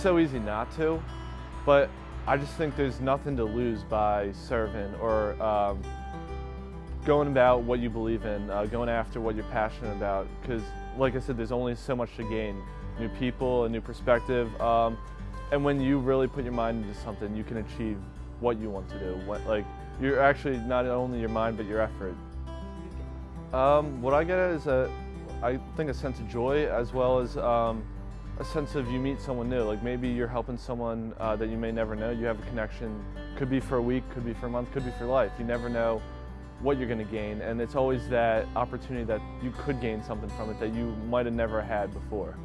so easy not to, but I just think there's nothing to lose by serving or um, going about what you believe in, uh, going after what you're passionate about. Because, like I said, there's only so much to gain. New people, a new perspective, um, and when you really put your mind into something, you can achieve what you want to do. What, like, you're actually not only your mind, but your effort. Um, what I get is a, I think a sense of joy as well as um, a sense of you meet someone new. Like maybe you're helping someone uh, that you may never know. You have a connection. Could be for a week, could be for a month, could be for life. You never know what you're going to gain, and it's always that opportunity that you could gain something from it that you might have never had before.